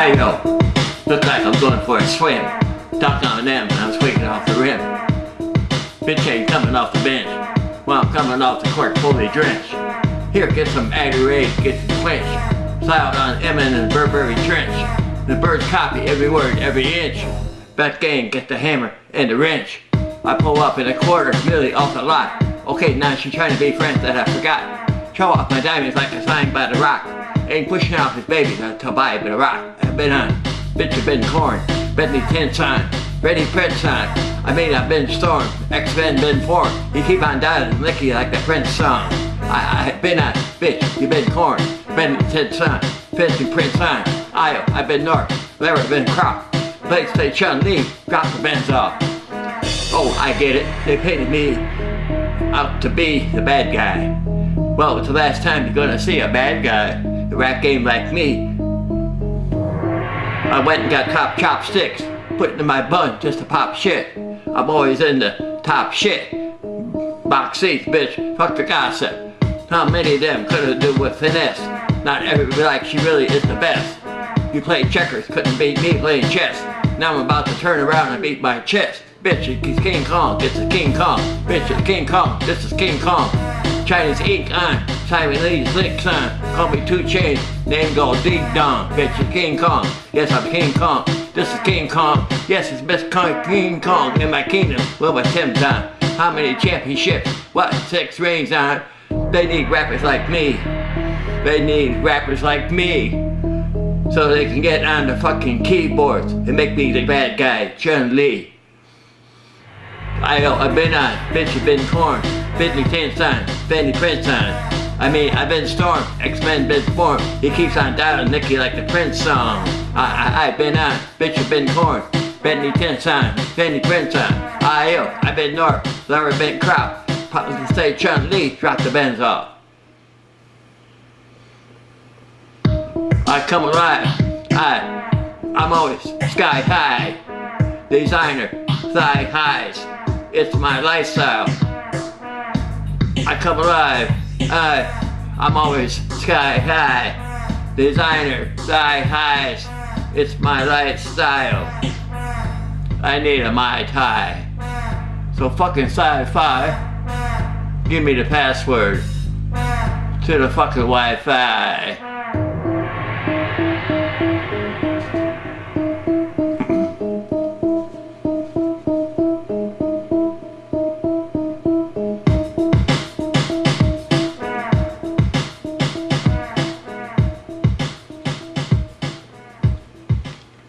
Look like I'm going for a swim. Ducked on them I was waking off the rim. Bitch ain't coming off the bench. While I'm coming off the court fully drenched. Here, get some Gatorade, get some quench. Slide on Emmon and Burberry Trench. The birds copy every word, every inch. Bet gang, get the hammer and the wrench. I pull up in a quarter, really off the lot. Okay, now she's trying to be friends that I forgot. Show off my diamonds like a sign by the rock. Ain't pushing out his babies to buy a of rock. I've been on, bitch, I've been corn. Bentley 10 sign, ready print sign. I mean, I've been stormed, X-Men been formed. You keep on dying, licky like the Prince song. I, I've been on, bitch, you been corn. Bentley 10 sign, Bentley print sign. Io, I've been north, Larry been say Chun Li, drop the Benz off. Oh, I get it, they painted me out to be the bad guy. Well, it's the last time you're gonna see a bad guy, the rap game like me. I went and got cop chopsticks, put it in my bun just to pop shit. I'm always in the top shit. Box seats, bitch, fuck the gossip. How many of them could have do with finesse? Not everybody like she really is the best. You played checkers, couldn't beat me playing chess. Now I'm about to turn around and beat my chest. Bitch, it's King Kong, this is King Kong. Bitch, it's King Kong, this is King Kong. Chinese ink on, Simon Lee's links on. Call me Two Chains, name go Ding Dong. Bitch, it's King Kong, yes I'm King Kong. This is King Kong, yes it's best Kong, King Kong in my kingdom. Well, my Tim Tom. How many championships? What, six rings on? They need rappers like me. They need rappers like me so they can get on the fucking keyboards and make me the bad guy, Chun Li. I, I've been on, bitch, I've been corn, Bentley 10 sign, Benny Prince sign. I mean, I've been stormed, X-Men been formed. He keeps on dialing Nikki like the Prince song. I, I, I've been on, bitch, I've been corn, Benny 10 sign, Benny Prince. I, I've been north, Larry been crop. Pop can say Chun Li, drop the Benz off. I come alive. I, I'm always sky high. Designer, thigh highs. It's my lifestyle. I come alive. I, I'm always sky high. Designer, sky highs. It's my lifestyle. I need a Mai Tai. So fucking sci-fi, give me the password to the fucking Wi-Fi.